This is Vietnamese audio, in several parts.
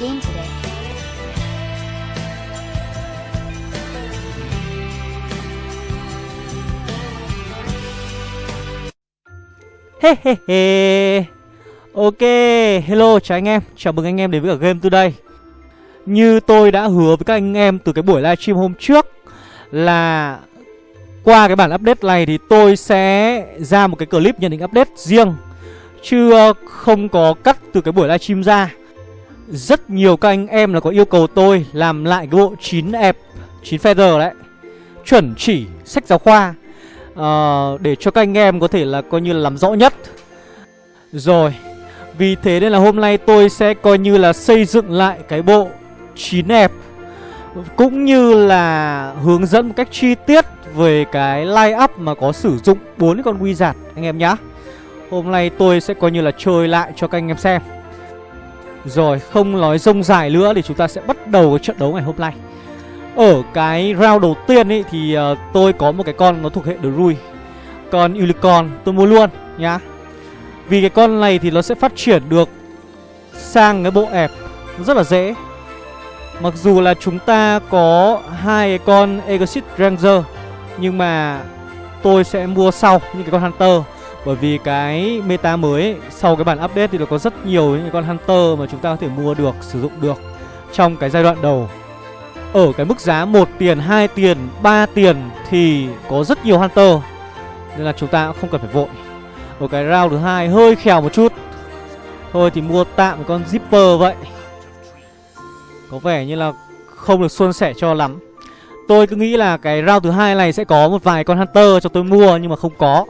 game today. Ok, hello chào anh em. Chào mừng anh em đến với cả Game Today. Như tôi đã hứa với các anh em từ cái buổi livestream hôm trước Là qua cái bản update này thì tôi sẽ ra một cái clip nhận định update riêng Chứ ờ, không có cắt từ cái buổi livestream ra. Rất nhiều các anh em là có yêu cầu tôi làm lại cái bộ 9 ẹp 9 feather đấy. Chuẩn chỉ sách giáo khoa. Uh, Để cho các anh em có thể là coi như là làm rõ nhất. Rồi Vì thế nên là hôm nay tôi sẽ coi như là xây dựng lại cái bộ 9 ẹp Cũng như là hướng dẫn một cách chi tiết về cái line up mà có sử dụng bốn con wizard anh em nhá. Hôm nay tôi sẽ coi như là chơi lại cho các anh em xem. Rồi không nói rông dài nữa thì chúng ta sẽ bắt đầu cái trận đấu ngày hôm nay. Ở cái round đầu tiên ấy thì uh, tôi có một cái con nó thuộc hệ Drui. Con Unicorn tôi mua luôn nhá. Vì cái con này thì nó sẽ phát triển được sang cái bộ ẹp rất là dễ. Mặc dù là chúng ta có hai cái con Exit Ranger Nhưng mà tôi sẽ mua sau những cái con Hunter bởi vì cái meta mới ấy, sau cái bản update thì nó có rất nhiều những con Hunter mà chúng ta có thể mua được, sử dụng được trong cái giai đoạn đầu. Ở cái mức giá 1 tiền, 2 tiền, 3 tiền thì có rất nhiều Hunter. Nên là chúng ta cũng không cần phải vội. Ở cái round thứ hai hơi khèo một chút. Thôi thì mua tạm con Zipper vậy. Có vẻ như là không được suôn sẻ cho lắm. Tôi cứ nghĩ là cái round thứ hai này sẽ có một vài con Hunter cho tôi mua nhưng mà không có.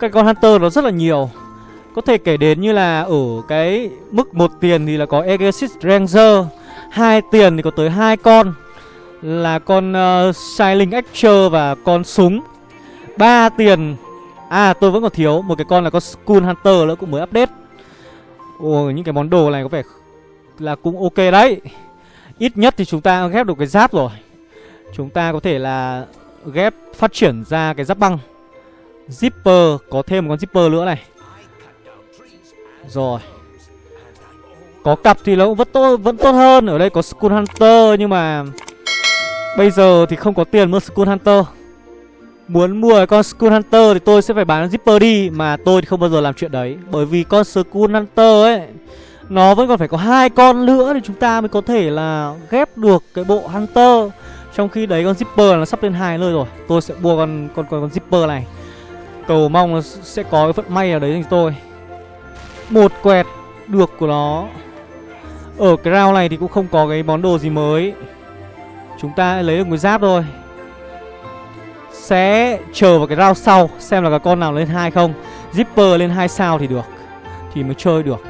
Cái con Hunter nó rất là nhiều. Có thể kể đến như là ở cái mức một tiền thì là có Exit Ranger hai tiền thì có tới hai con Là con uh, Shining Archer và con súng. Ba tiền À tôi vẫn còn thiếu một cái con là con Skull Hunter nữa cũng mới update. Ồ những cái món đồ này có vẻ là cũng ok đấy. Ít nhất thì chúng ta ghép được cái giáp rồi. Chúng ta có thể là ghép phát triển ra cái giáp băng. Zipper Có thêm một con zipper nữa này. Rồi. Có cặp thì nó cũng vẫn tốt, vẫn tốt hơn. Ở đây có Skull Hunter Nhưng mà Bây giờ thì không có tiền mua Skull Hunter. Muốn mua con Skull Hunter thì tôi sẽ phải bán Zipper đi Mà tôi thì không bao giờ làm chuyện đấy. Bởi vì con Skull Hunter ấy Nó vẫn còn phải có hai con nữa Thì chúng ta mới có thể là ghép được cái bộ Hunter. Trong khi đấy con Zipper nó sắp lên hai nơi rồi. Tôi sẽ mua con con con, con Zipper này. Cầu mong là sẽ có cái vận may ở đấy cho tôi. Một quẹt được của nó. Ở cái round này thì cũng không có cái món đồ gì mới. Chúng ta lấy được một giáp thôi. Sẽ chờ vào cái round sau, Xem là cái con nào lên hai không. Zipper lên hai sao thì được, Thì mới chơi được.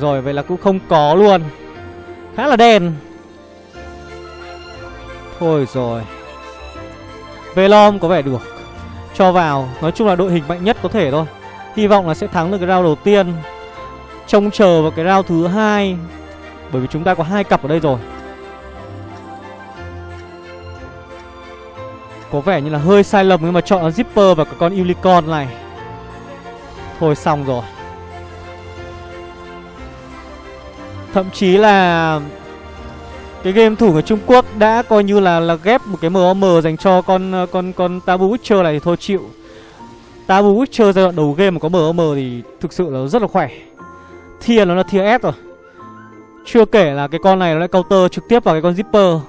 Rồi, vậy là cũng không có luôn. Khá là đen. Thôi rồi. Velom có vẻ được Cho vào. Nói chung là đội hình mạnh nhất có thể thôi. Hy vọng là sẽ thắng được cái round đầu tiên. Trông chờ vào cái round thứ hai. Bởi vì chúng ta có hai cặp ở đây rồi. Có vẻ như là hơi sai lầm nhưng mà chọn Zipper và cái con Unicorn này. Thôi xong rồi. Thậm chí là cái game thủ người Trung Quốc đã coi như là là ghép một cái MOM dành cho con con con Tabu Witcher này thì thôi chịu. Tabu Witcher giai đoạn đầu game mà có MOM thì thực sự là rất là khỏe. thiền nó là thiền S rồi. Chưa kể là cái con này nó lại counter trực tiếp vào cái con Zipper.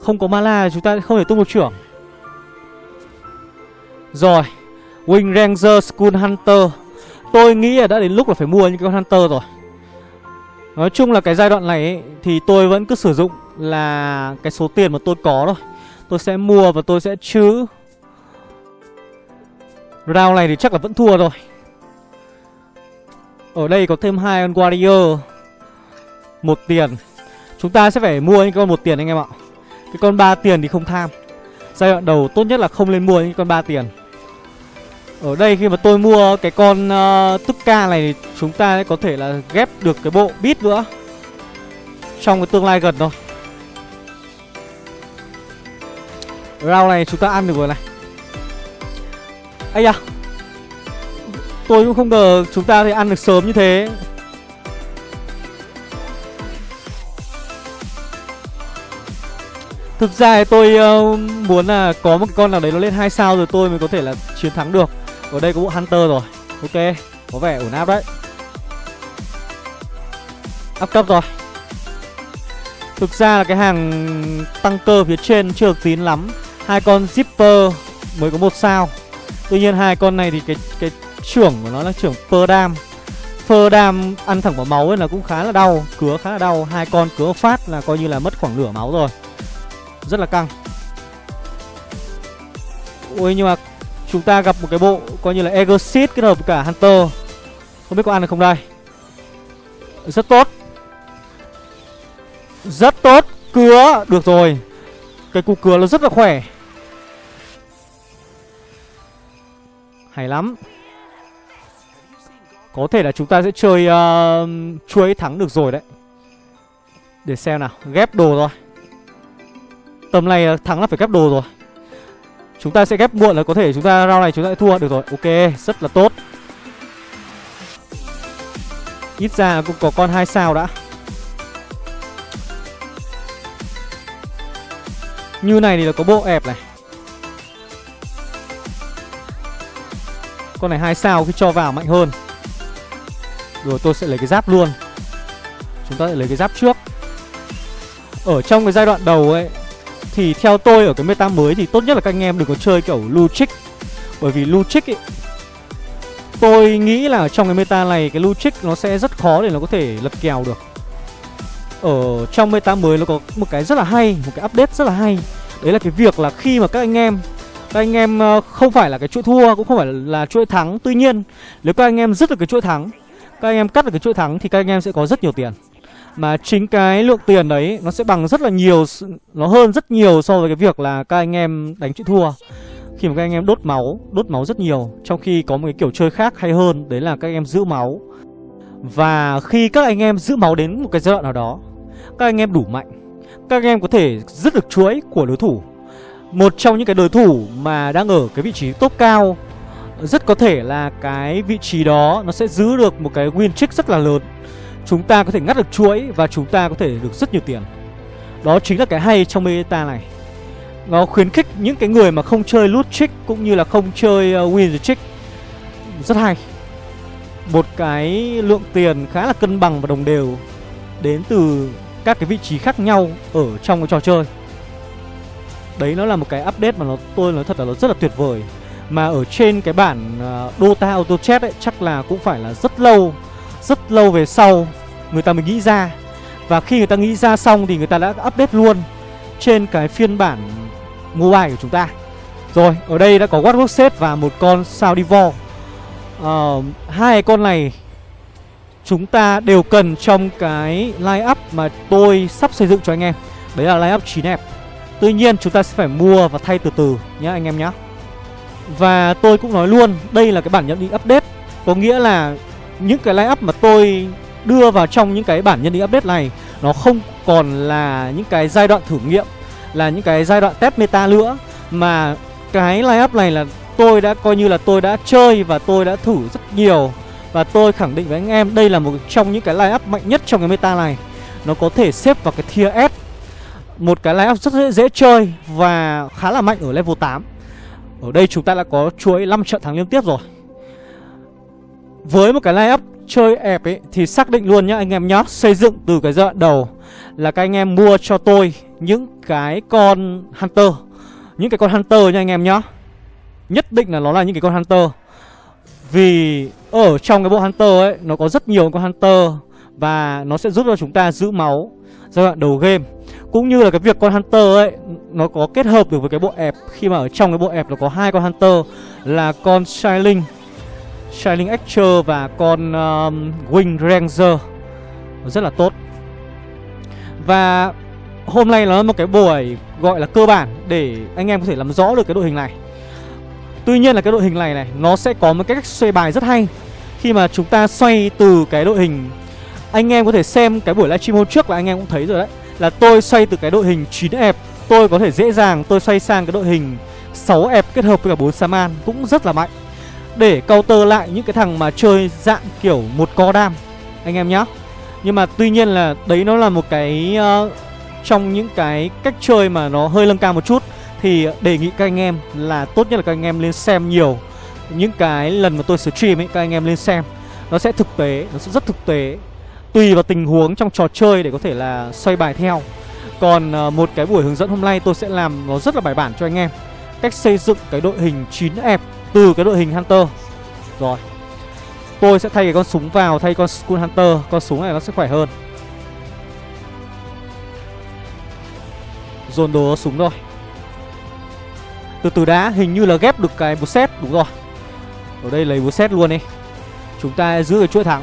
Không có mana chúng ta không thể tung một trưởng. Rồi, Wing Ranger school Hunter. Tôi nghĩ là đã đến lúc là phải mua những cái con Hunter rồi. Nói chung là cái giai đoạn này ấy, thì tôi vẫn cứ sử dụng là cái số tiền mà tôi có thôi. Tôi sẽ mua và tôi sẽ trữ. Round này thì chắc là vẫn thua rồi. Ở đây có thêm hai con warrior. Một tiền. Chúng ta sẽ phải mua những con một tiền anh em ạ. Cái con 3 tiền thì không tham. Giai đoạn đầu tốt nhất là không lên mua những con 3 tiền ở đây khi mà tôi mua cái con ờ, uh, tức ca này thì chúng ta có thể là ghép được cái bộ bit nữa. Trong cái tương lai gần thôi. Round này chúng ta ăn được rồi này. Ây da! Tôi cũng không ngờ chúng ta thì ăn được sớm như thế. Thực ra thì tôi uh, muốn là có một con nào đấy nó lên 2 sao rồi tôi mới có thể là chiến thắng được. Ở đây có bộ Hunter rồi. Ok, có vẻ ổn áp đấy. Áp cấp rồi. Thực ra là cái hàng tăng cơ phía trên chưa được tín lắm. Hai con Zipper mới có một sao. Tuy nhiên hai con này thì cái cái trưởng của nó là trưởng Pơ dam, Phơ dam ăn thẳng vào máu ấy là cũng khá là đau Cứa khá là đau. Hai con cứa phát là coi như là mất khoảng nửa máu rồi. Rất là căng. Ôi nhưng mà chúng ta gặp một cái bộ coi như là Exit kết hợp với cả Hunter. Không biết có ăn được không đây? Rất tốt. Rất tốt. Cứa. Được rồi. Cái cú cứa nó rất là khỏe. Hay lắm. Có thể là chúng ta sẽ chơi uh, chuối thắng được rồi đấy. Để xem nào. Ghép đồ rồi. Tầm này thắng là phải ghép đồ rồi. Chúng ta sẽ ghép muộn là có thể chúng ta round này chúng ta sẽ thua được rồi. Ok, rất là tốt. Ít ra cũng có con hai sao đã. Như này thì là có bộ ẹp này. Con này hai sao khi cho vào mạnh hơn. Rồi tôi sẽ lấy cái giáp luôn. Chúng ta sẽ lấy cái giáp trước. Ở trong cái giai đoạn đầu ấy thì theo tôi ở cái meta mới Thì tốt nhất là các anh em đừng có chơi kiểu Luchic Bởi vì Luchic ấy Tôi nghĩ là trong cái meta này Cái Luchic nó sẽ rất khó để nó có thể lật kèo được. Ở trong meta mới nó có một cái rất là hay, Một cái update rất là hay. Đấy là cái việc là khi mà các anh em, các anh em ờ, không phải là cái chuỗi thua, cũng không phải là chuỗi thắng. Tuy nhiên, nếu các anh em dứt được cái chuỗi thắng, các anh em cắt được cái chuỗi thắng thì các anh em sẽ có rất nhiều tiền mà chính cái lượng tiền đấy nó sẽ bằng rất là nhiều nó hơn rất nhiều so với cái việc là các anh em đánh chữ thua. Khi mà các anh em đốt máu đốt máu rất nhiều, trong khi có một cái kiểu chơi khác hay hơn, đấy là các anh em giữ máu. Và khi các anh em giữ máu đến một cái giai đoạn nào đó, các anh em đủ mạnh, các anh em có thể dứt được chuỗi của đối thủ. Một trong những cái đối thủ mà đang ở cái vị trí top cao, Rất có thể là cái vị trí đó nó sẽ giữ được một cái win streak rất là lớn. Chúng ta có thể ngắt được chuỗi và chúng ta có thể được rất nhiều tiền. Đó chính là cái hay trong meta này. Nó khuyến khích những cái người mà không chơi loot trick cũng như là không chơi uh, win trick. Rất hay. Một cái lượng tiền khá là cân bằng và đồng đều Đến từ các cái vị trí khác nhau ở trong cái trò chơi. Đấy nó là một cái update mà nó tôi nói thật là nó rất là tuyệt vời. Mà ở trên cái bản uh, Dota Auto Chat ấy chắc là cũng phải là rất lâu Rất lâu về sau người ta mới nghĩ ra. Và khi người ta nghĩ ra xong thì người ta đã update luôn Trên cái phiên bản mobile của chúng ta. Rồi, ở đây đã có Watchbox Set và một con Sao uh, ờ, Hai con này chúng ta đều cần trong cái line up mà tôi sắp xây dựng cho anh em. Đấy là line up 9 đẹp Tuy nhiên chúng ta sẽ phải mua và thay từ từ nhé anh em nhé Và tôi cũng nói luôn Đây là cái bản nhận định update. Có nghĩa là những cái line up mà tôi đưa vào trong những cái bản nhân định update này Nó không còn là những cái giai đoạn thử nghiệm Là những cái giai đoạn test meta nữa Mà cái line up này là tôi đã coi như là tôi đã chơi và tôi đã thử rất nhiều. Và tôi khẳng định với anh em đây là một trong những cái line up mạnh nhất trong cái meta này. Nó có thể xếp vào cái tier S một cái line up rất dễ, dễ chơi và khá là mạnh ở level 8 Ở đây chúng ta đã có chuỗi 5 trận thắng liên tiếp rồi. Với một cái line up chơi ẹp ấy thì xác định luôn nhá anh em nhá, Xây dựng từ cái giai đoạn đầu là các anh em mua cho tôi những cái con Hunter. Những cái con Hunter nha anh em nhá. Nhất định là nó là những cái con Hunter. Vì ở trong cái bộ Hunter ấy, nó có rất nhiều con Hunter Và nó sẽ giúp cho chúng ta giữ máu giai đoạn đầu game. Cũng như là cái việc con Hunter ấy, Nó có kết hợp được với cái bộ ẹp. Khi mà ở trong cái bộ ẹp nó có hai con Hunter Là con Shining Shining Archer và con um, Wing Ranger. Rất là tốt. Và hôm nay là một cái buổi gọi là cơ bản Để anh em có thể làm rõ được cái đội hình này. Tuy nhiên là cái đội hình này này Nó sẽ có một cách xoay bài rất hay. Khi mà chúng ta xoay từ cái đội hình Anh em có thể xem cái buổi livestream hôm trước là anh em cũng thấy rồi đấy là tôi xoay từ cái đội hình 9 ép tôi có thể dễ dàng tôi xoay sang cái đội hình 6 ép kết hợp với cả 4 Saman cũng rất là mạnh. Để counter lại những cái thằng mà chơi dạng kiểu một co đam Anh em nhá. Nhưng mà tuy nhiên là đấy nó là một cái uh, Trong những cái cách chơi mà nó hơi lâng cao một chút Thì đề nghị các anh em là tốt nhất là các anh em lên xem nhiều Những cái lần mà tôi stream ấy các anh em lên xem. Nó sẽ thực tế, nó sẽ rất thực tế Tùy vào tình huống trong trò chơi để có thể là xoay bài theo. Còn uh, một cái buổi hướng dẫn hôm nay tôi sẽ làm nó rất là bài bản cho anh em. Cách xây dựng cái đội hình 9 ép từ cái đội hình Hunter. Rồi. Tôi sẽ thay cái con súng vào, thay con Skull Hunter. Con súng này nó sẽ khỏe hơn. Dồn đồ súng rồi Từ từ đã, hình như là ghép được cái bút xét Đúng rồi. Ở đây lấy bút xét luôn đi. Chúng ta giữ cái chuỗi thắng.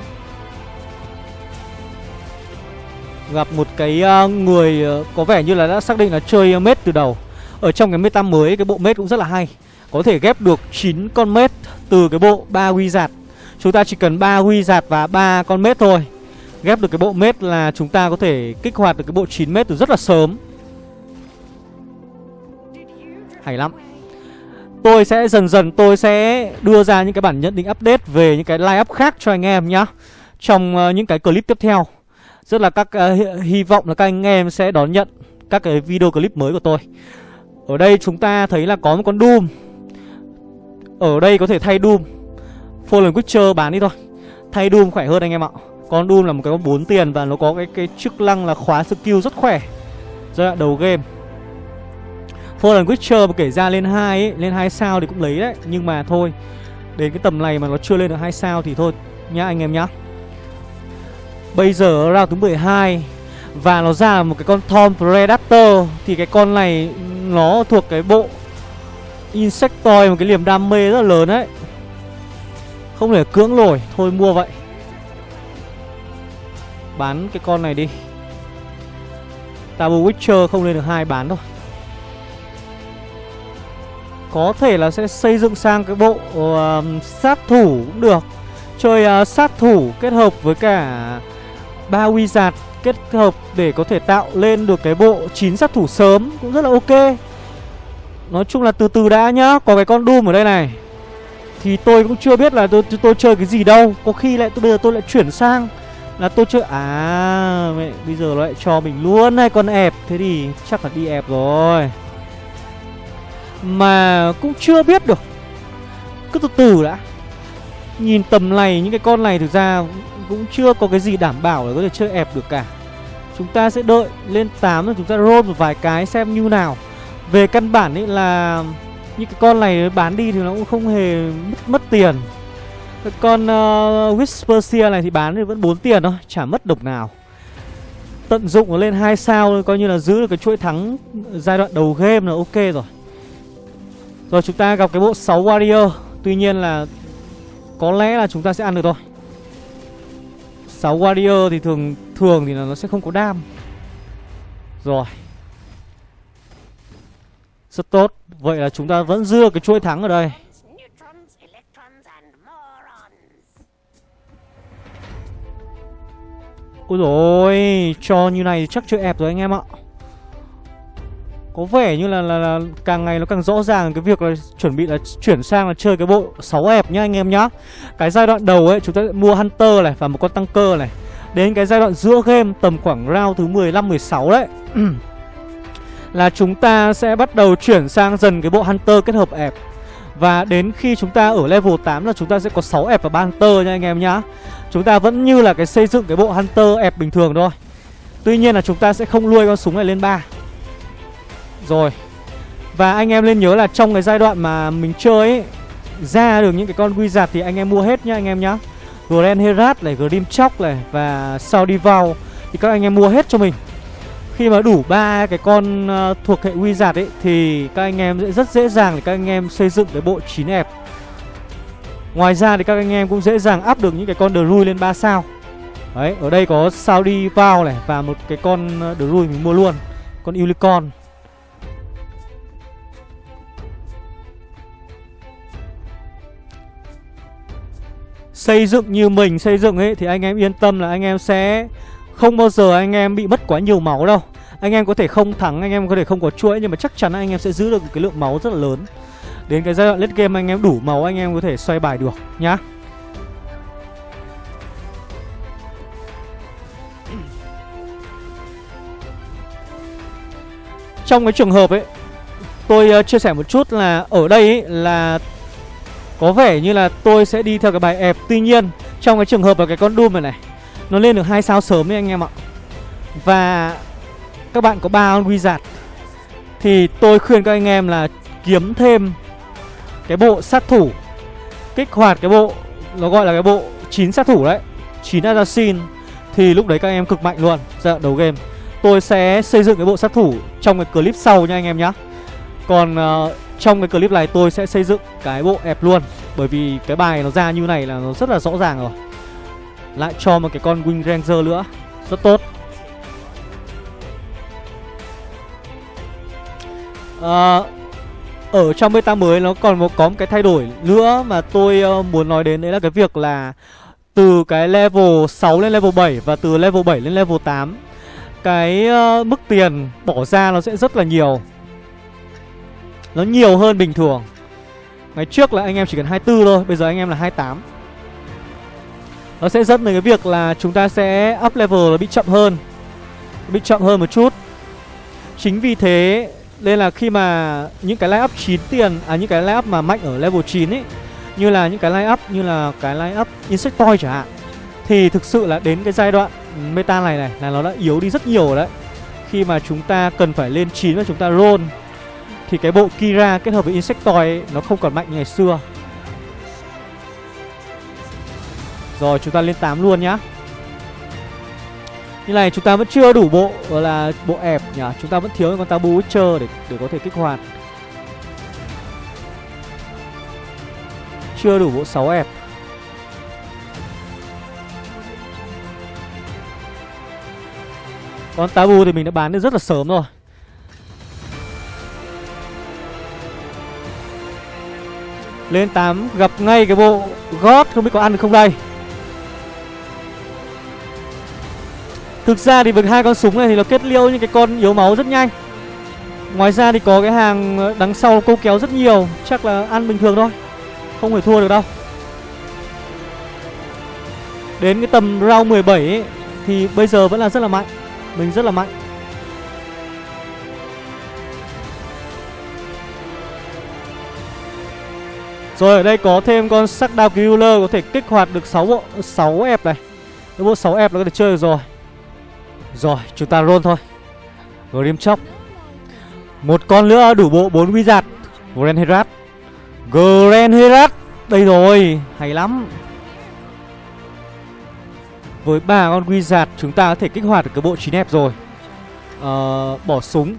Gặp một cái ờ, người ờ, có vẻ như là đã xác định là chơi mết từ đầu. Ở trong cái meta mới, cái bộ mết cũng rất là hay. Có thể ghép được 9 con mết từ cái bộ ba wizard Chúng ta chỉ cần ba wizard và ba con mết thôi. Ghép được cái bộ mết là chúng ta có thể kích hoạt được cái bộ 9 mết từ rất là sớm. Hay lắm. Tôi sẽ dần dần tôi sẽ đưa ra những cái bản nhận định update về những cái line up khác cho anh em nhá Trong uh, những cái clip tiếp theo. Rất là các uh, hy vọng là các anh em sẽ đón nhận các cái video clip mới của tôi. Ở đây chúng ta thấy là có một con Doom. Ở đây có thể thay Doom. Fallen Witcher bán đi thôi. Thay Doom khỏe hơn anh em ạ. Con Doom là một cái con 4 tiền và nó có cái cái chức năng là khóa skill rất khỏe. Giai đoạn đầu game. Fallen Witcher mà kể ra lên 2 ấy, lên 2 sao thì cũng lấy đấy. Nhưng mà thôi Đến cái tầm này mà nó chưa lên được 2 sao thì thôi Nhá anh em nhá. Bây giờ ra thứ 12 Và nó ra một cái con Tom Predator Thì cái con này nó thuộc cái bộ Insectoid Một cái niềm đam mê rất là lớn đấy. Không thể cưỡng nổi Thôi mua vậy. Bán cái con này đi. Tabu Witcher không lên được hai bán thôi. Có thể là sẽ xây dựng sang cái bộ uh, sát thủ cũng được. Chơi uh, sát thủ kết hợp với cả ba wizard kết hợp để có thể tạo lên được cái bộ 9 sát thủ sớm cũng rất là ok. Nói chung là từ từ đã nhá Có cái con Doom ở đây này. Thì tôi cũng chưa biết là tôi tôi chơi cái gì đâu. Có khi lại tôi bây giờ tôi lại chuyển sang Là tôi chơi À mẹ bây giờ nó lại cho mình luôn này, con ẹp. Thế thì chắc là đi ẹp rồi. Mà cũng chưa biết được. Cứ từ từ đã. Nhìn tầm này những cái con này thực ra cũng chưa có cái gì đảm bảo là có thể chơi ép được cả. Chúng ta sẽ đợi lên 8 rồi chúng ta roll một vài cái xem như nào. Về căn bản ấy là những cái con này bán đi thì nó cũng không hề mất, mất tiền. Cái Con ờ, uh, Whisper này thì bán thì vẫn 4 tiền thôi, chả mất đồng nào. Tận dụng nó lên 2 sao coi như là giữ được cái chuỗi thắng giai đoạn đầu game là ok rồi. Rồi chúng ta gặp cái bộ 6 Warrior. Tuy nhiên là có lẽ là chúng ta sẽ ăn được thôi. 6 warrior thì thường thường thì là nó sẽ không có đam. Rồi. Rất tốt. Vậy là chúng ta vẫn dưa cái chuỗi thắng ở đây. Ôi rồi Cho như này chắc chơi ép rồi anh em ạ. Có vẻ như là, là là càng ngày nó càng rõ ràng cái việc là chuẩn bị là chuyển sang là chơi cái bộ 6 ép nhá anh em nhá. Cái giai đoạn đầu ấy chúng ta mua Hunter này và một con tăng cơ này. Đến cái giai đoạn giữa game tầm khoảng round thứ 15-16 đấy. Là chúng ta sẽ bắt đầu chuyển sang dần cái bộ Hunter kết hợp ép Và đến khi chúng ta ở level 8 là chúng ta sẽ có 6 ép và 3 Hunter nha anh em nhá. Chúng ta vẫn như là cái xây dựng cái bộ Hunter ép bình thường thôi. Tuy nhiên là chúng ta sẽ không nuôi con súng này lên 3 rồi. Và anh em nên nhớ là trong cái giai đoạn mà mình chơi ấy Ra được những cái con wizard thì anh em mua hết nhá anh em nhá. Grand Herat này, Grim Chóc này Và Saudi Vow Thì các anh em mua hết cho mình. Khi mà đủ ba cái con uh, thuộc hệ wizard ấy Thì các anh em sẽ rất dễ dàng để các anh em xây dựng cái bộ 9 ép Ngoài ra thì các anh em cũng dễ dàng áp được những cái con Druid lên 3 sao. Đấy, ở đây có sao đi vào này Và một cái con ờ, Druid mình mua luôn Con Unicorn. Xây dựng như mình xây dựng ấy thì anh em yên tâm là anh em sẽ không bao giờ anh em bị mất quá nhiều máu đâu. Anh em có thể không thắng anh em có thể không có chuỗi nhưng mà chắc chắn anh em sẽ giữ được cái lượng máu rất là lớn. Đến cái giai đoạn late game anh em đủ máu anh em có thể xoay bài được nhá. Trong cái trường hợp ấy Tôi uh, chia sẻ một chút là ở đây ấy, là Có vẻ như là tôi sẽ đi theo cái bài ép Tuy nhiên trong cái trường hợp là cái con Doom này này nó lên được hai sao sớm đấy anh em ạ. Và các bạn có ba con Wizard Thì tôi khuyên các anh em là kiếm thêm cái bộ sát thủ. Kích hoạt cái bộ Nó gọi là cái bộ 9 sát thủ đấy 9 assassin. Thì lúc đấy các anh em cực mạnh luôn. Giai đầu game. Tôi sẽ xây dựng cái bộ sát thủ trong cái clip sau nha anh em nhá. Còn uh, trong cái clip này tôi sẽ xây dựng cái bộ ép luôn. Bởi vì cái bài nó ra như này là nó rất là rõ ràng rồi. Lại cho một cái con Wing Ranger nữa. Rất tốt. À, Ở trong beta mới nó còn một, có một cái thay đổi nữa mà tôi uh, muốn nói đến Đấy là cái việc là từ cái level 6 lên level 7 và từ level 7 lên level 8 cái uh, mức tiền bỏ ra nó sẽ rất là nhiều. Nó nhiều hơn bình thường. Ngày trước là anh em chỉ cần 24 thôi Bây giờ anh em là 28 nó sẽ dẫn đến cái việc là chúng ta sẽ up level nó bị chậm hơn Bị chậm hơn một chút. Chính vì thế Nên là khi mà những cái line up 9 tiền À những cái line up mà mạnh ở level 9 ấy Như là những cái line up Như là cái line up Insectoid chẳng hạn Thì thực sự là đến cái giai đoạn meta này này là nó đã yếu đi rất nhiều đấy. Khi mà chúng ta cần phải lên 9 và chúng ta roll Thì cái bộ Kira kết hợp với Insectoid ấy, nó không còn mạnh như ngày xưa. Rồi chúng ta lên 8 luôn nhá. Như này chúng ta vẫn chưa đủ bộ gọi là bộ ẹp nhỉ? Chúng ta vẫn thiếu con Tabu Witcher để, để có thể kích hoạt. Chưa đủ bộ 6 ẹp. Con Tabu thì mình đã bán được rất là sớm rồi. Lên 8 gặp ngay cái bộ gót không biết có ăn được không đây? Thực ra thì với hai con súng này thì nó kết liêu những cái con yếu máu rất nhanh Ngoài ra thì có cái hàng ờ, đằng sau câu kéo rất nhiều Chắc là ăn bình thường thôi Không thể thua được đâu Đến cái tầm round 17 ấy, Thì bây giờ vẫn là rất là mạnh mình rất là mạnh Rồi ở đây có thêm con sắc đao killer có thể kích hoạt được 6 bộ 6 ép này. Cái bộ 6 ép nó có thể chơi được rồi. Rồi, chúng ta roll thôi. Grim chóc. Một con nữa đủ bộ 4 wizard. Grand Herat. Grand Herat. Đây rồi, hay lắm. Với ba con wizard chúng ta có thể kích hoạt được cái bộ 9 đẹp rồi ờ, Bỏ súng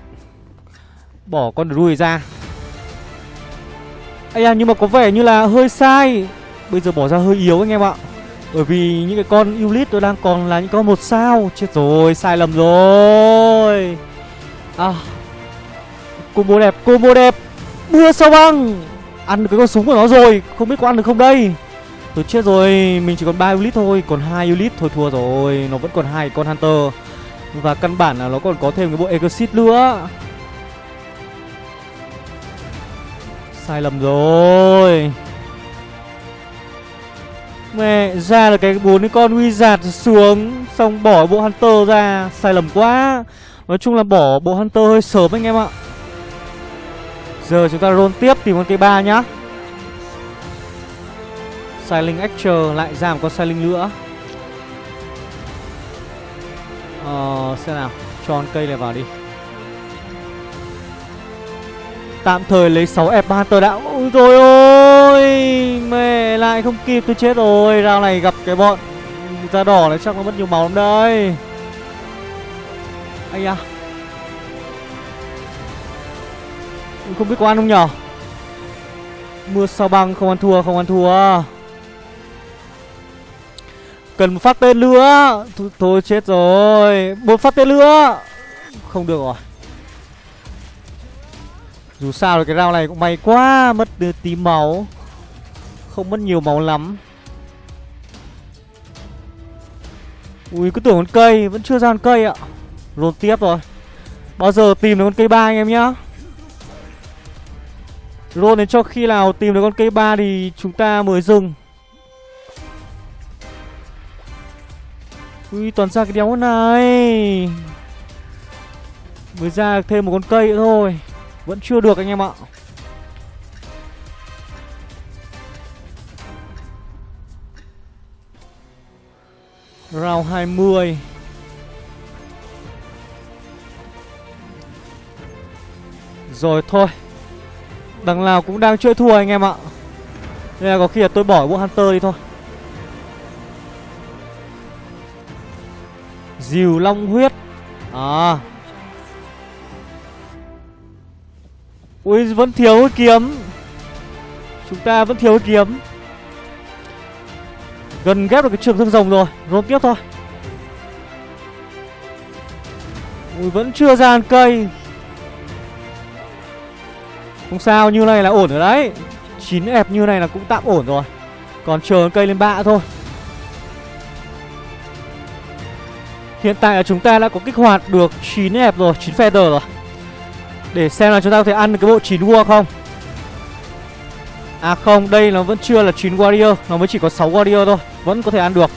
Bỏ con druid ra Ây à nhưng mà có vẻ như là hơi sai Bây giờ bỏ ra hơi yếu anh em ạ bởi vì những cái con Ulit tôi đang còn là những con một sao Chết rồi sai lầm rồi À Combo đẹp combo đẹp Mưa sao băng Ăn được cái con súng của nó rồi Không biết có ăn được không đây Tôi chết rồi, mình chỉ còn 3 Ulit thôi, còn 2 Ulit thôi thua rồi, nó vẫn còn hai con Hunter. Và căn bản là nó còn có thêm cái bộ Exit nữa. Sai lầm rồi. Mẹ ra là cái bốn cái con wizard xuống xong bỏ bộ hunter ra, sai lầm quá. Nói chung là bỏ bộ hunter hơi sớm anh em ạ. Giờ chúng ta roll tiếp tìm con cây ba nhá. Silent extra lại ra một con Silent nữa Ờ xem nào Cho con cây này vào đi Tạm thời lấy 6 F Hunter đã. Ôi rồi ôi Mẹ lại không kịp tôi chết rồi. Rao này gặp cái bọn Da đỏ này chắc nó mất nhiều máu lắm đây Ây da. Không biết có ăn không nhở? Mưa sao băng không ăn thua không ăn thua. Cần một phát tên nữa. Thôi, thôi chết rồi. Một phát tên nữa. Không được rồi. Dù sao thì cái round này cũng may quá, Mất tí máu. Không mất nhiều máu lắm. Ui, cứ tưởng con cây, Vẫn chưa ra con cây ạ. Rồn tiếp rồi. Bao giờ tìm được con cây ba anh em nhá? Roll đến cho khi nào tìm được con cây ba thì chúng ta mới dừng. Ui, toàn ra cái đéo này. Mới ra thêm một con cây nữa thôi. Vẫn chưa được anh em ạ. Round 20 Rồi, thôi. Đằng nào cũng đang chơi thua anh em ạ. Nên là có khi là tôi bỏ bộ Hunter đi thôi. Diều long huyết. À. Ui, vẫn thiếu kiếm. Chúng ta vẫn thiếu kiếm. Gần ghép được cái trường thương rồng rồi. Rốt tiếp thôi. Ui, vẫn chưa ra ăn cây. Không sao, như này là ổn rồi đấy. Chín ẹp như này là cũng tạm ổn rồi. Còn chờ cây lên bạ thôi. Hiện tại là chúng ta đã có kích hoạt được 9 ép rồi 9 feather rồi. Để xem là chúng ta có thể ăn được cái bộ 9 War không? À không, đây nó vẫn chưa là 9 warrior Nó mới chỉ có 6 warrior thôi Vẫn có thể ăn được.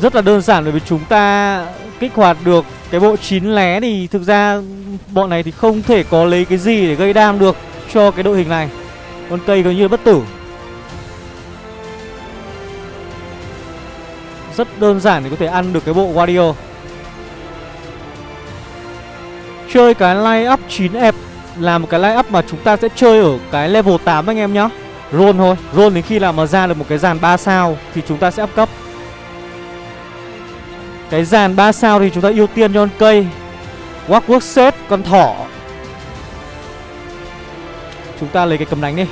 Rất là đơn giản bởi vì chúng ta kích hoạt được cái bộ 9 lé Thì thực ra bọn này thì không thể có lấy cái gì để gây đam được cho cái đội hình này. Con cây gần như bất tử. Rất đơn giản để có thể ăn được cái bộ warrior. Chơi cái line up 9 ép là một cái line up mà chúng ta sẽ chơi ở cái level 8 anh em nhá. Roll thôi Roll đến khi nào mà ra được một cái dàn 3 sao Thì chúng ta sẽ up cấp. Cái dàn 3 sao thì chúng ta ưu tiên cho con cây. Walk set con thỏ. Chúng ta lấy cái cầm đánh đi.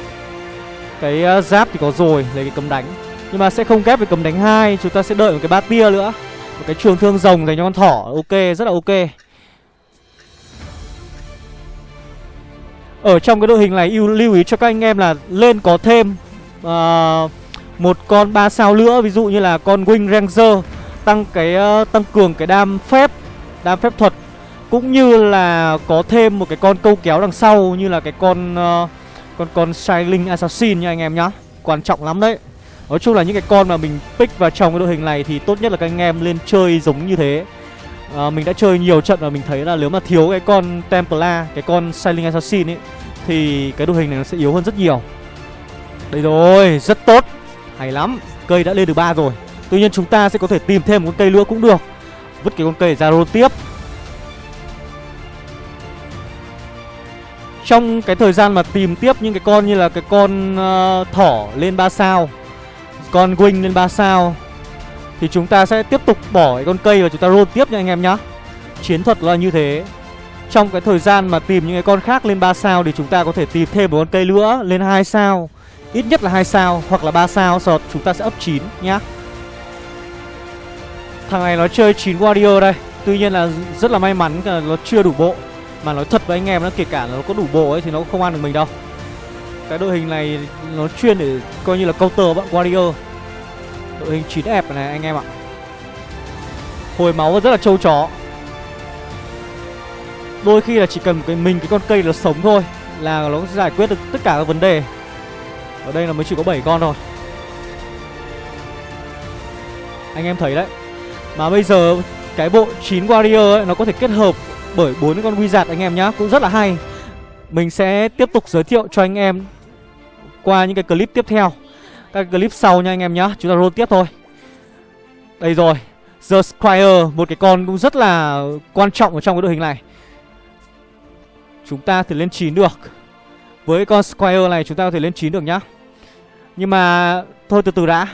Cái uh, giáp thì có rồi Lấy cái cầm đánh. Nhưng mà sẽ không kép với cầm đánh hai Chúng ta sẽ đợi một cái ba tia nữa. Một cái trường thương rồng dành cho con thỏ Ok rất là ok. Ở trong cái đội hình này yêu lưu ý cho các anh em là lên có thêm uh, một con ba sao nữa ví dụ như là con Wing Ranger tăng cái uh, tăng cường cái đam phép, đam phép thuật cũng như là có thêm một cái con câu kéo đằng sau như là cái con uh, con con Shining Assassin nha anh em nhá. Quan trọng lắm đấy. Nói chung là những cái con mà mình pick vào trong cái đội hình này thì tốt nhất là các anh em lên chơi giống như thế à, Mình đã chơi nhiều trận và mình thấy là nếu mà thiếu cái con Templar, cái con Sailing Assassin ấy Thì cái đội hình này nó sẽ yếu hơn rất nhiều. Đây rồi, rất tốt. Hay lắm, cây đã lên được ba rồi. Tuy nhiên chúng ta sẽ có thể tìm thêm một con cây nữa cũng được. Vứt cái con cây ra rô tiếp. Trong cái thời gian mà tìm tiếp những cái con như là cái con uh, thỏ lên 3 sao Con Wing lên 3 sao thì chúng ta sẽ tiếp tục bỏ cái con cây và chúng ta roll tiếp nha anh em nhá. Chiến thuật là như thế. Trong cái thời gian mà tìm những cái con khác lên 3 sao Thì chúng ta có thể tìm thêm một con cây nữa lên 2 sao. Ít nhất là 2 sao hoặc là 3 sao, Sau chúng ta sẽ up 9 nhá. Thằng này nó chơi 9 Warrior đây. Tuy nhiên là rất là may mắn là nó chưa đủ bộ. Mà nói thật với anh em nó kể cả nó có đủ bộ ấy thì nó cũng không ăn được mình đâu. Cái đội hình này nó chuyên để coi như là counter bọn Warrior. Đội hình 9 ép này, anh em ạ. Hồi máu rất là trâu chó. Đôi khi là chỉ cần cái mình, cái con cây nó sống thôi Là nó giải quyết được tất cả các vấn đề. Ở đây là mới chỉ có 7 con thôi. Anh em thấy đấy. Mà bây giờ cái bộ 9 warrior ấy, Nó có thể kết hợp bởi bốn con wizard anh em nhá, Cũng rất là hay. Mình sẽ tiếp tục giới thiệu cho anh em Qua những cái clip tiếp theo các clip sau nha anh em nhá. Chúng ta roll tiếp thôi. Đây rồi The Squire Một cái con cũng rất là quan trọng ở trong cái đội hình này. Chúng ta thì lên 9 được. Với con Squire này chúng ta có thể lên 9 được nhá. Nhưng mà Thôi từ từ đã.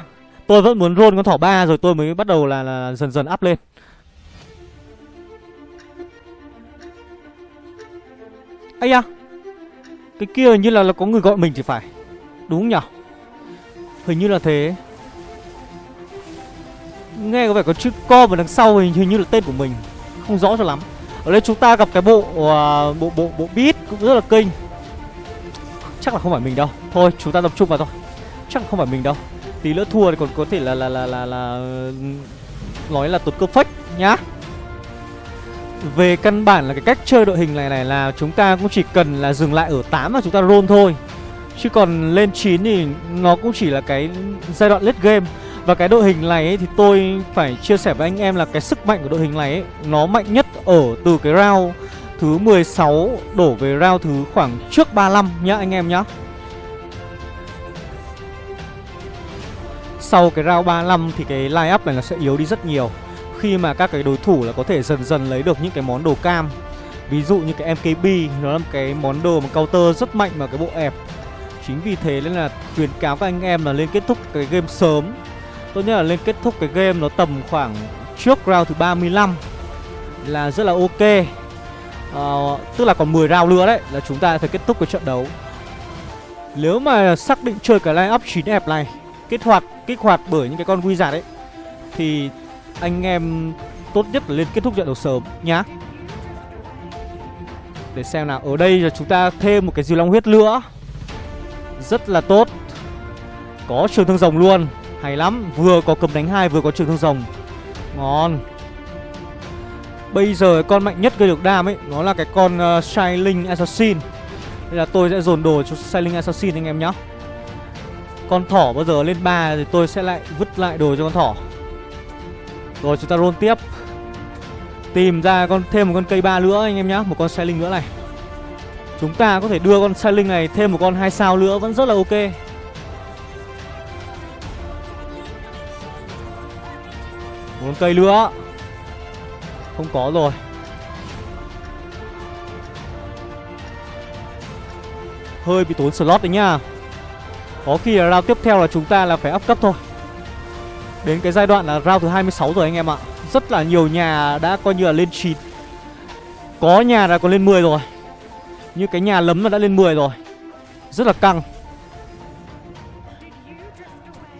Tôi vẫn muốn roll con thỏ ba rồi tôi mới bắt đầu là, là dần dần up lên. Ây da Cái kia như là, là có người gọi mình thì phải. Đúng nhỉ Hình như là thế. Nghe có vẻ có chữ co ở đằng sau hình, hình như là tên của mình. Không rõ cho lắm. Ở đây chúng ta gặp cái bộ uh, bộ bộ bộ beat cũng rất là kinh. Chắc là không phải mình đâu. Thôi chúng ta tập trung vào thôi. Chắc là không phải mình đâu. Tí nữa thua thì còn có thể là là là là, là nói là tụt cơ phách nhá. Về căn bản là cái cách chơi đội hình này này là chúng ta cũng chỉ cần là dừng lại ở 8 và chúng ta roll thôi. Chứ còn lên 9 thì nó cũng chỉ là cái giai đoạn late game. Và cái đội hình này ấy, thì tôi phải chia sẻ với anh em là cái sức mạnh của đội hình này ấy, Nó mạnh nhất ở từ cái round thứ 16 đổ về round thứ khoảng trước 35 nhá anh em nhá. Sau cái round 35 thì cái line up này nó sẽ yếu đi rất nhiều. Khi mà các cái đối thủ là có thể dần dần lấy được những cái món đồ cam. Ví dụ như cái MKB Nó là một cái món đồ mà counter rất mạnh vào cái bộ ẹp Chính vì thế nên là khuyến cáo các anh em là lên kết thúc cái game sớm. Tốt nhất là lên kết thúc cái game nó tầm khoảng trước round thứ 35 Là rất là ok. À, Tức là còn 10 round nữa đấy Là chúng ta phải kết thúc cái trận đấu. Nếu mà xác định chơi cái line up 9 đẹp này Kích hoạt, kích hoạt bởi những cái con wizard ấy Thì anh em tốt nhất là lên kết thúc trận đấu sớm nhá. Để xem nào Ở đây là chúng ta thêm một cái diều long huyết nữa. Rất là tốt. Có trường thương rồng luôn. Hay lắm Vừa có cầm đánh hai vừa có trường thương rồng. Ngon. Bây giờ con mạnh nhất gây được đam ấy Nó là cái con uh, Shining Assassin. Nên là tôi sẽ dồn đồ cho Shining Assassin anh em nhé Con thỏ bao giờ lên 3 thì tôi sẽ lại vứt lại đồ cho con thỏ. Rồi chúng ta roll tiếp. Tìm ra con thêm một con cây ba nữa anh em nhé Một con Shining nữa này. Chúng ta có thể đưa con Shining này thêm một con hai sao nữa, vẫn rất là ok. Một con cây nữa. Không có rồi. Hơi bị tốn slot đấy nhá. Có khi là round tiếp theo là chúng ta là phải up cấp thôi. Đến cái giai đoạn là round thứ 26 rồi anh em ạ. Rất là nhiều nhà đã coi như là lên 9 Có nhà đã có lên 10 rồi. Như cái nhà lấm nó đã lên 10 rồi. Rất là căng.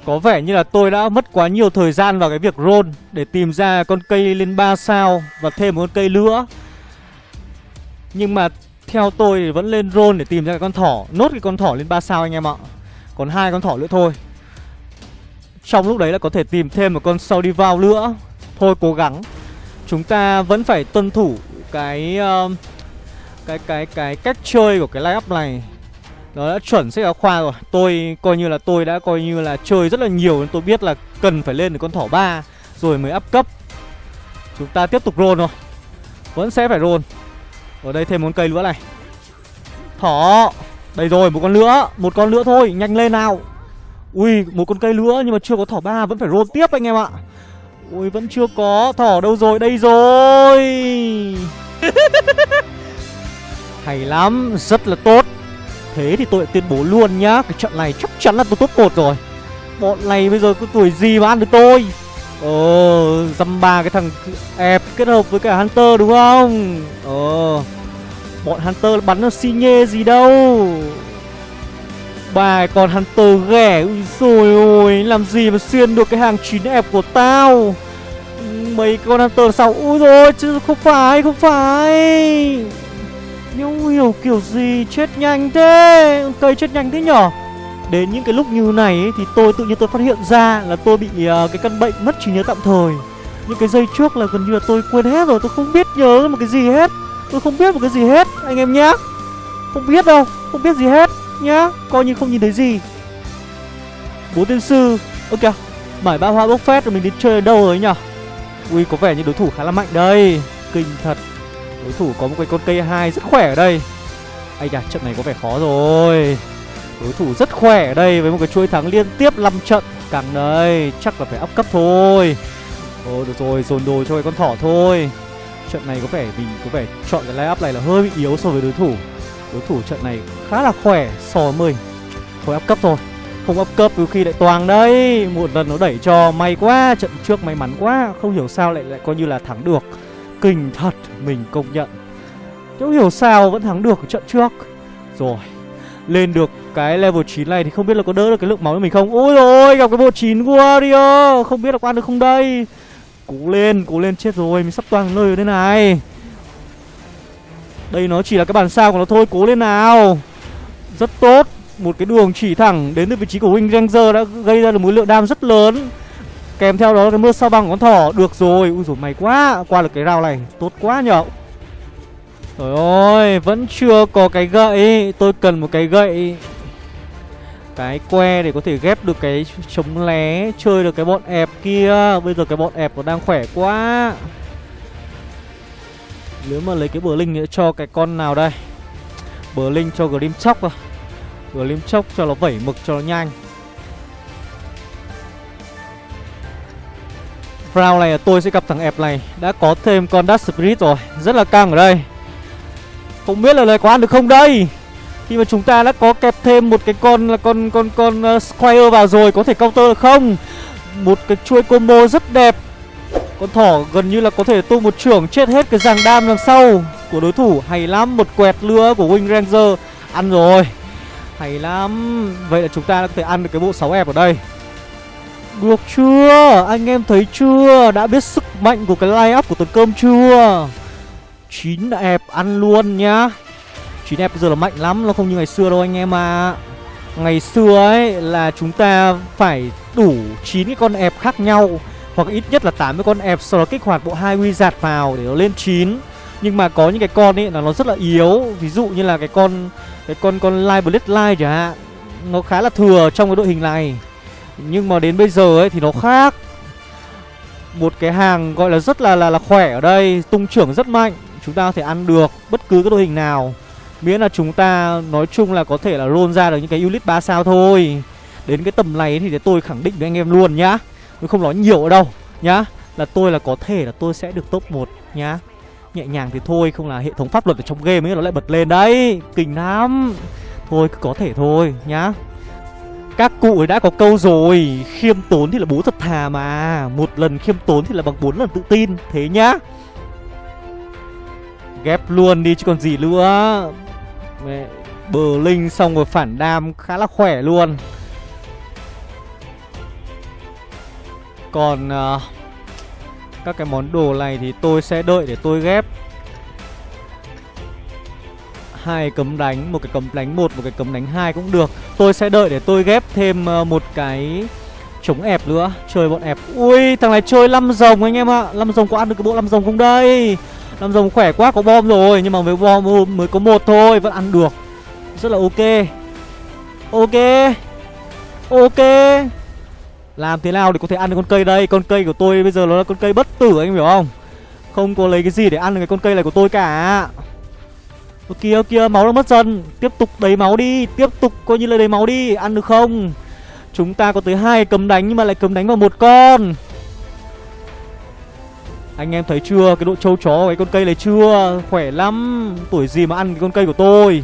Có vẻ như là tôi đã mất quá nhiều thời gian vào cái việc roll Để tìm ra con cây lên 3 sao Và thêm một con cây nữa. Nhưng mà theo tôi thì vẫn lên roll để tìm ra cái con thỏ Nốt cái con thỏ lên 3 sao anh em ạ. Còn hai con thỏ nữa thôi. Trong lúc đấy là có thể tìm thêm một con Saudi vào nữa. Thôi cố gắng. Chúng ta vẫn phải tuân thủ cái uh, cái cái cái cách chơi của cái line up này nó đã chuẩn sách giáo khoa rồi. Tôi coi như là tôi đã coi như là chơi rất là nhiều Nên tôi biết là cần phải lên được con thỏ ba Rồi mới up cấp. Chúng ta tiếp tục roll thôi. Vẫn sẽ phải roll. Ở đây thêm một cây nữa này. Thỏ. Đây rồi, một con nữa Một con nữa thôi, nhanh lên nào. Ui, một con cây nữa nhưng mà chưa có thỏ ba, Vẫn phải roll tiếp anh em ạ. Ui, vẫn chưa có Thỏ đâu rồi, đây rồi. Hay lắm, Rất là tốt. Thế thì tôi tuyên bố luôn nhá, Cái trận này chắc chắn là tôi top 1 rồi. Bọn này bây giờ có tuổi gì mà ăn được tôi? Ờ Dăm ba cái thằng ép kết hợp với cả Hunter đúng không? Ờ Bọn Hunter bắn nó xi nhê gì đâu. Bài còn Hunter ghẻ Ui rồi ôi, Làm gì mà xuyên được cái hàng 9 ép của tao? Mấy con Hunter sao? Ui rồi chứ không phải không phải nhưng hiểu kiểu gì? Chết nhanh thế. Cây chết nhanh thế nhở? Đến những cái lúc như này ấy, thì tôi tự nhiên tôi phát hiện ra là tôi bị uh, cái căn bệnh mất trí nhớ tạm thời. Những cái giây trước là gần như là tôi quên hết rồi Tôi không biết nhớ một cái gì hết. Tôi không biết một cái gì hết anh em nhá. Không biết đâu Không biết gì hết nhá. Coi như không nhìn thấy gì. Bố tiên sư Ok Mải ba hoa bốc phét rồi mình đi chơi ở đâu rồi nhở? Ui có vẻ như đối thủ khá là mạnh đây. Kinh thật. Đối thủ có một cái con cây hai rất khỏe ở đây. Ây da, trận này có vẻ khó rồi. Đối thủ rất khỏe ở đây với một cái chuỗi thắng liên tiếp 5 trận. Càng đây, chắc là phải up cấp thôi. Ồ, được rồi, dồn đồ cho cái con thỏ thôi. Trận này có vẻ, mình có vẻ chọn cái line up này là hơi bị yếu so với đối thủ. Đối thủ trận này khá là khỏe, so với mình. Thôi up cấp thôi. Không up cấp, đôi khi lại toàn đấy. Một lần nó đẩy cho may quá, Trận trước may mắn quá. Không hiểu sao lại lại coi như là thắng được. Kinh thật Mình công nhận. Không hiểu sao vẫn thắng được trận trước. Rồi Lên được cái level 9 này thì không biết là có đỡ được cái lượng máu của mình không? Ôi rồi gặp cái bộ 9 Warrior Không biết là qua được không đây? Cố lên, cố lên chết rồi Mình sắp toàn nơi ở đây này. Đây nó chỉ là cái bản sao của nó thôi Cố lên nào. Rất tốt Một cái đường chỉ thẳng đến từ vị trí của Wing Ranger đã gây ra được một lượng đam rất lớn. Kèm theo đó là mưa sao băng con thỏ. Được rồi, ui dồi mày quá. Qua được cái rào này, tốt quá nhở. Trời ơi, vẫn chưa có cái gậy. Tôi cần một cái gậy. Cái que để có thể ghép được cái chống lé Chơi được cái bọn ẹp kia. Bây giờ cái bọn ẹp nó đang khỏe quá. Nếu mà lấy cái bờ linh cho cái con nào đây? Bờ linh cho Grim Chóc à? Grim Chóc cho nó vẩy mực cho nó nhanh. Round này tôi sẽ gặp thằng ẹp này. Đã có thêm con Dark Spirit rồi Rất là căng ở đây. Không biết là lời có ăn được không đây? Khi mà chúng ta đã có kẹp thêm một cái con là con con con uh, Squire vào rồi Có thể counter được không? Một cái chuỗi combo rất đẹp. Con thỏ gần như là có thể tung một trưởng Chết hết cái giàng đam đằng sau Của đối thủ. Hay lắm Một quẹt lửa của Wing Ranger. Ăn rồi. Hay lắm. Vậy là chúng ta đã có thể ăn được cái bộ 6 ép ở đây được chưa? Anh em thấy chưa? Đã biết sức mạnh của cái line up của tuần cơm chưa? 9 ép ăn luôn nhá 9 ép bây giờ là mạnh lắm, Nó không như ngày xưa đâu anh em à Ngày xưa ấy là chúng ta phải đủ 9 cái con ép khác nhau, Hoặc ít nhất là 8 cái con ép Sau đó kích hoạt bộ hai wizard vào để nó lên 9 Nhưng mà có những cái con ấy là nó rất là yếu, Ví dụ như là cái con Cái con con Live Blade Live chẳng hạn, Nó khá là thừa trong cái đội hình này nhưng mà đến bây giờ ấy thì nó khác. Một cái hàng gọi là rất là là, là khỏe ở đây Tung trưởng rất mạnh. Chúng ta có thể ăn được bất cứ cái đội hình nào. Miễn là chúng ta nói chung là có thể là roll ra được những cái unit 3 sao thôi. Đến cái tầm này thì tôi khẳng định với anh em luôn nhá. Tôi không nói nhiều ở đâu nhá. Là tôi là có thể là tôi sẽ được top 1 nhá. Nhẹ nhàng thì thôi Không là hệ thống pháp luật ở trong game ấy nó lại bật lên đấy. Kinh lắm. Thôi cứ có thể thôi nhá các cụ ấy đã có câu rồi Khiêm tốn thì là bố thật thà mà. Một lần khiêm tốn thì là bằng bốn lần tự tin Thế nhá. Ghép luôn đi chứ còn gì nữa. Mẹ Bờ linh xong rồi phản đam khá là khỏe luôn. Còn uh, Các cái món đồ này thì tôi sẽ đợi để tôi ghép hai cấm đánh, một cái cấm đánh một một cái cấm đánh hai cũng được. Tôi sẽ đợi để tôi ghép thêm ờ, một cái chống ép nữa. Chơi bọn ép ui, thằng này chơi năm rồng anh em ạ. Năm rồng có ăn được cái bộ năm rồng không đây? Năm rồng khỏe quá, có bom rồi. Nhưng mà với bom mới có một thôi, vẫn ăn được. Rất là ok. Ok. Ok. Làm thế nào để có thể ăn được con cây đây? Con cây của tôi bây giờ nó là con cây bất tử, anh hiểu không? Không có lấy cái gì để ăn được cái con cây này của tôi cả. Ơ kìa kìa máu nó mất dần. Tiếp tục đầy máu đi Tiếp tục coi như là đầy máu đi. Ăn được không? Chúng ta có tới hai cấm đánh nhưng mà lại cấm đánh vào một con. Anh em thấy chưa? Cái độ trâu chó của cái con cây này chưa? Khỏe lắm. Tuổi gì mà ăn cái con cây của tôi?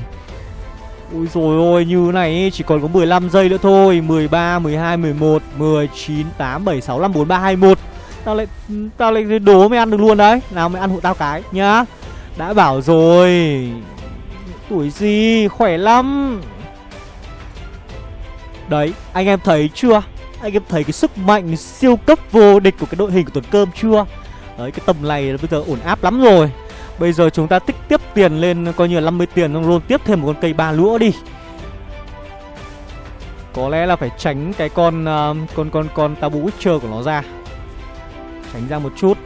Ui rồi ôi như này chỉ còn có 15 giây nữa thôi. 13, 12, 11, 19, 8, 7, 6, 5, 4, 3, 2, 1 Tao lại tao lại đố mày ăn được luôn đấy. Nào mày ăn hộ tao cái nhá. Đã bảo rồi. Tuổi gì? Khỏe lắm. Đấy anh em thấy chưa? Anh em thấy cái sức mạnh siêu cấp vô địch của cái đội hình của Tuấn cơm chưa? Đấy cái tầm này bây giờ ổn áp lắm rồi. Bây giờ chúng ta tích tiếp tiền lên coi như là 50 tiền Xong roll tiếp thêm một con cây ba lũa đi. Có lẽ là phải tránh cái con uh, con con con tabu witcher của nó ra. Tránh ra một chút.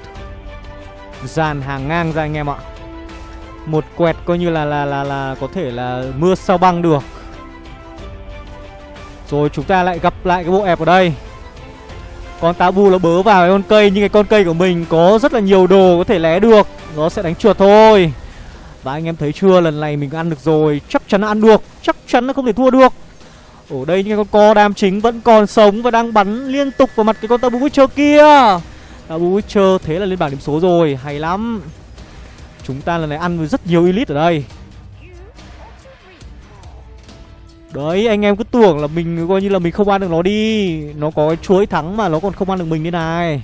Dàn hàng ngang ra anh em ạ một quẹt coi như là là là là có thể là mưa sao băng được. Rồi chúng ta lại gặp lại cái bộ ẹp ở đây. Con tabu nó bớ vào cái con cây, Nhưng cái con cây của mình có rất là nhiều đồ có thể lé được. Nó sẽ đánh chuột thôi. Và anh em thấy chưa, lần này mình ăn được rồi, Chắc chắn là ăn được, Chắc chắn là không thể thua được. Ở đây những con co đam chính vẫn còn sống Và đang bắn liên tục vào mặt cái con tabu witcher kia. Tabu witcher thế là lên bảng điểm số rồi, Hay lắm. Chúng ta lần này ăn rất nhiều elite ở đây. Đấy anh em cứ tưởng là mình coi như là mình không ăn được nó đi. Nó có cái chuối thắng mà nó còn không ăn được mình thế này.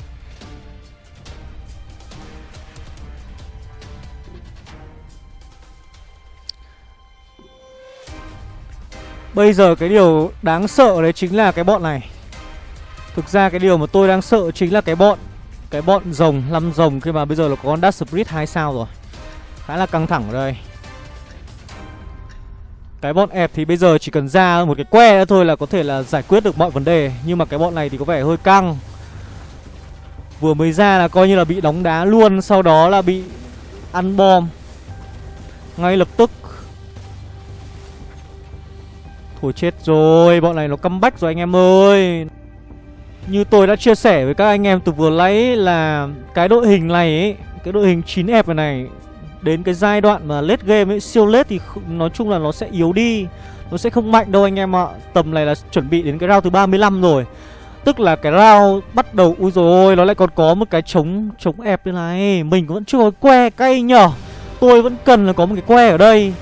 Bây giờ cái điều đáng sợ đấy chính là cái bọn này. Thực ra cái điều mà tôi đang sợ chính là cái bọn Cái bọn rồng, lăm rồng khi mà bây giờ là có con dust Spirit 2 sao rồi. Khá là căng thẳng rồi. đây. Cái bọn ẹp thì bây giờ chỉ cần ra một cái que nữa thôi là có thể là giải quyết được mọi vấn đề, Nhưng mà cái bọn này thì có vẻ hơi căng. Vừa mới ra là coi như là bị đóng đá luôn, Sau đó là bị ăn bom. Ngay lập tức. Thôi chết rồi, Bọn này nó comeback rồi anh em ơi. Như tôi đã chia sẻ với các anh em từ vừa lấy là Cái đội hình này ấy, Cái đội hình 9F này này Đến cái giai đoạn mà lết game ấy, Siêu lết thì nói chung là nó sẽ yếu đi, Nó sẽ không mạnh đâu anh em ạ. Tầm này là chuẩn bị đến cái round thứ 35 rồi. Tức là cái round bắt đầu, Ui rồi nó lại còn có một cái chống chống ép như này. Mình vẫn chưa có que, cay nhở? Tôi vẫn cần là có một cái que ở đây.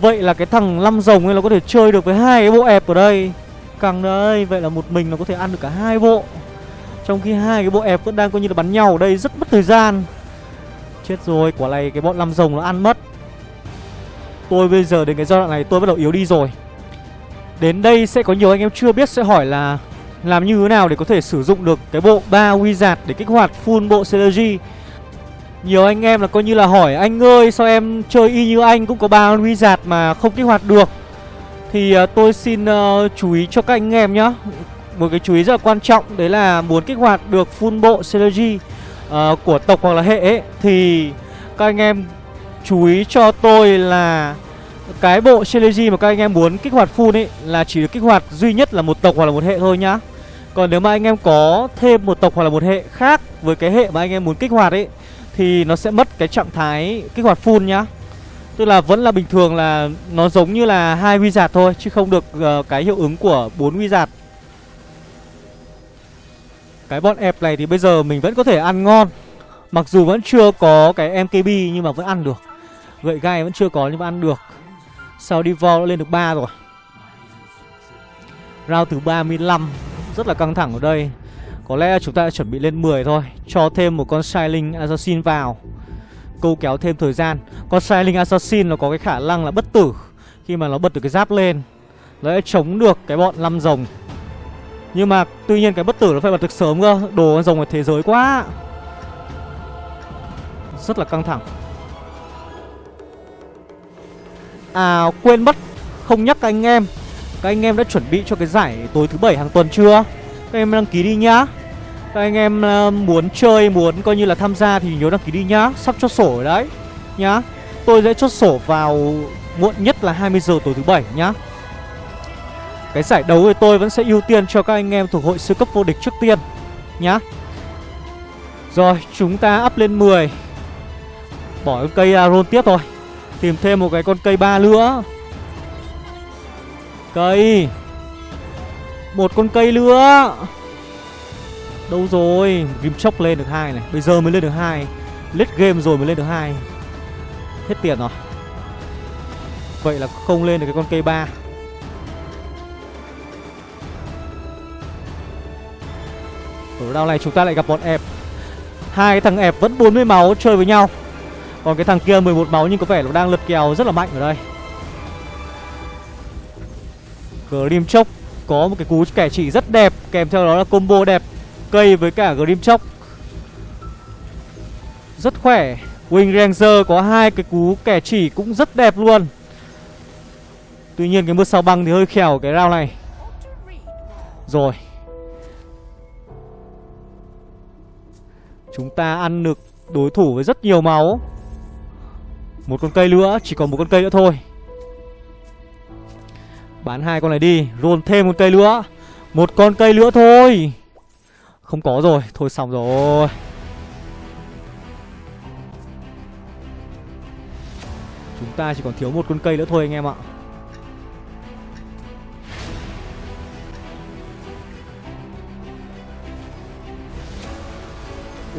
Vậy là cái thằng năm rồng ấy, nó có thể chơi được với hai cái bộ ép ở đây. Căng đây Vậy là một mình nó có thể ăn được cả hai bộ. Trong khi hai cái bộ ép vẫn đang coi như là bắn nhau ở đây, rất mất thời gian. Chết rồi Quả này cái bọn năm rồng nó ăn mất. Tôi bây giờ đến cái giai đoạn này tôi bắt đầu yếu đi rồi. Đến đây sẽ có nhiều anh em chưa biết sẽ hỏi là làm như thế nào để có thể sử dụng được cái bộ 3 Wizard để kích hoạt full bộ Synergy Nhiều anh em là coi như là hỏi Anh ơi sao em chơi y như anh cũng có 3 Wizard mà không kích hoạt được? Thì uh, tôi xin uh, chú ý cho các anh em nhá. Một cái chú ý rất là quan trọng Đấy là muốn kích hoạt được full bộ Synergy uh, của tộc hoặc là hệ ấy Thì các anh em chú ý cho tôi là cái bộ Synergy mà các anh em muốn kích hoạt full ấy Là chỉ được kích hoạt duy nhất là một tộc hoặc là một hệ thôi nhá. Còn nếu mà anh em có thêm một tộc hoặc là một hệ khác Với cái hệ mà anh em muốn kích hoạt ấy Thì nó sẽ mất cái trạng thái kích hoạt full nhá. Tức là vẫn là bình thường là nó giống như là hai wizard thôi Chứ không được uh, cái hiệu ứng của bốn wizard. Cái bọn ép này thì bây giờ mình vẫn có thể ăn ngon. Mặc dù vẫn chưa có cái MKB nhưng mà vẫn ăn được. Gậy gai vẫn chưa có nhưng mà ăn được. Sau đi vo đã lên được 3 rồi? Round thứ 35 Rất là căng thẳng ở đây. Có lẽ chúng ta chuẩn bị lên 10 thôi. Cho thêm một con Shiling Assassin vào. Câu kéo thêm thời gian. Con Shiling Assassin nó có cái khả năng là bất tử. Khi mà nó bật được cái giáp lên, Nó sẽ chống được cái bọn năm rồng. Nhưng mà tuy nhiên cái bất tử nó phải bật được sớm cơ. Đồ con rồng ở thế giới quá. Rất là căng thẳng. À quên mất. Không nhắc các anh em. Các anh em đã chuẩn bị cho cái giải tối thứ bảy hàng tuần chưa? Các em đăng ký đi nhá. Các anh em uh, muốn chơi Muốn coi như là tham gia thì nhớ đăng ký đi nhá. Sắp cho sổ rồi đấy Nhá. Tôi sẽ chốt sổ vào muộn nhất là 20 giờ tối thứ bảy nhá. Cái giải đấu thì tôi vẫn sẽ ưu tiên cho các anh em thuộc hội siêu cấp vô địch trước tiên, Nhá. Rồi, chúng ta up lên 10 Bỏ cái cây à, Aron tiếp thôi. Tìm thêm một cái con cây ba nữa. Cây. Một con cây nữa. Đâu rồi? Rim chốc lên được hai này. Bây giờ mới lên được hai. Lết game rồi mới lên được hai. Hết tiền rồi. Vậy là không lên được cái con cây ba. Ở đao này chúng ta lại gặp bọn ẹp Hai cái thằng ẹp vẫn 40 máu chơi với nhau. Còn cái thằng kia 11 máu nhưng có vẻ nó đang lật kèo rất là mạnh ở đây. Grim Chốc có một cái cú kẻ chỉ rất đẹp, Kèm theo đó là combo đẹp, Cây với cả Grim Chốc Rất khỏe. Wing Ranger có hai cái cú kẻ chỉ cũng rất đẹp luôn. Tuy nhiên cái mưa sao băng thì hơi khèo cái round này. Rồi. Chúng ta ăn được đối thủ với rất nhiều máu. Một con cây nữa, Chỉ còn một con cây nữa thôi. Bán hai con này đi Roll thêm một cây nữa. Một con cây nữa thôi. Không có rồi, Thôi xong rồi. Chúng ta chỉ còn thiếu một con cây nữa thôi anh em ạ.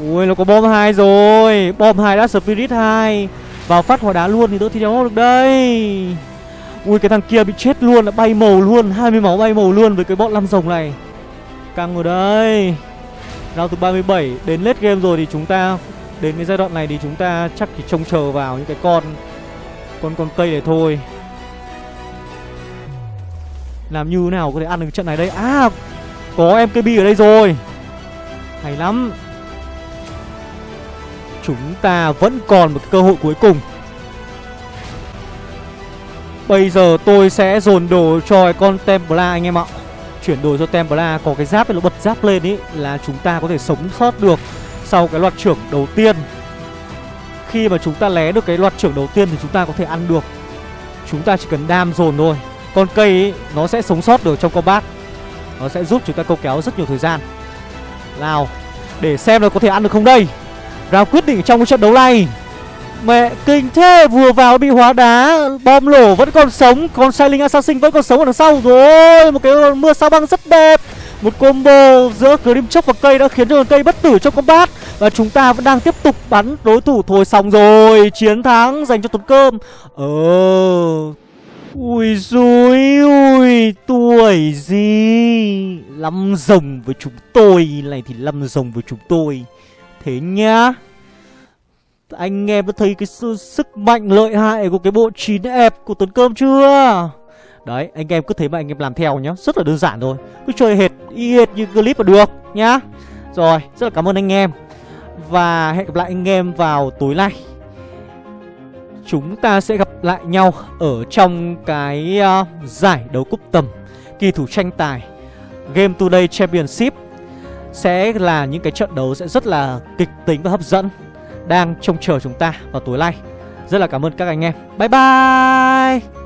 Ui, nó có bom hai rồi. Bom hai đã spirit hai. Vào phát hỏa đá luôn thì đỡ thi đấu được đây. Ui, cái thằng kia bị chết luôn, đã bay màu luôn 20 máu bay màu luôn với cái bọn lăm rồng này. Căng rồi đây Round từ 37 Đến late game rồi thì chúng ta, Đến cái giai đoạn này thì chúng ta chắc chỉ trông chờ vào những cái con Con con cây này thôi. Làm như thế nào có thể ăn được trận này đây? À Có MKB ở đây rồi. Hay lắm. Chúng ta vẫn còn một cơ hội cuối cùng Bây giờ tôi sẽ dồn đồ cho con Templar anh em ạ chuyển đổi cho Templar có cái giáp ấy nó bật giáp lên ý là chúng ta có thể sống sót được sau cái loạt trưởng đầu tiên. Khi mà chúng ta lé được cái loạt trưởng đầu tiên thì chúng ta có thể ăn được. Chúng ta chỉ cần đam dồn thôi. Con cây ấy, nó sẽ sống sót được trong combat. Nó sẽ giúp chúng ta câu kéo rất nhiều thời gian. Nào, để xem là có thể ăn được không đây. Ra quyết định trong cái trận đấu này. Mẹ kinh thế, Vừa vào bị hóa đá, Bom lổ vẫn còn sống, Còn Silent Assassin vẫn còn sống ở đằng sau rồi. Một cái mưa sao băng rất đẹp. Một combo giữa Grim Chốc và cây đã khiến cho cây bất tử trong combat. Và chúng ta vẫn đang tiếp tục bắn đối thủ Thôi xong rồi. Chiến thắng dành cho Tuấn Cơm. Ờ. Ui dùi ui, Tuổi gì? Lăm rồng với chúng tôi, Này thì lăm rồng với chúng tôi. Thế nhá. Anh em đã thấy cái sự sức mạnh lợi hại của cái bộ 9 ép của Tuấn Cơm chưa? Đấy, anh em cứ thế mà anh em làm theo nhá. Rất là đơn giản thôi. Cứ chơi hệt, y hệt như clip là được nhá. Rồi, rất là cảm ơn anh em. Và hẹn gặp lại anh em vào tối nay. Chúng ta sẽ gặp lại nhau ở trong cái uh, giải đấu cúp tầm Kỳ thủ tranh tài Game Today Championship. Sẽ là những cái trận đấu sẽ rất là kịch tính và hấp dẫn, đang trông chờ chúng ta vào tối nay. Rất là cảm ơn các anh em. Bye bye!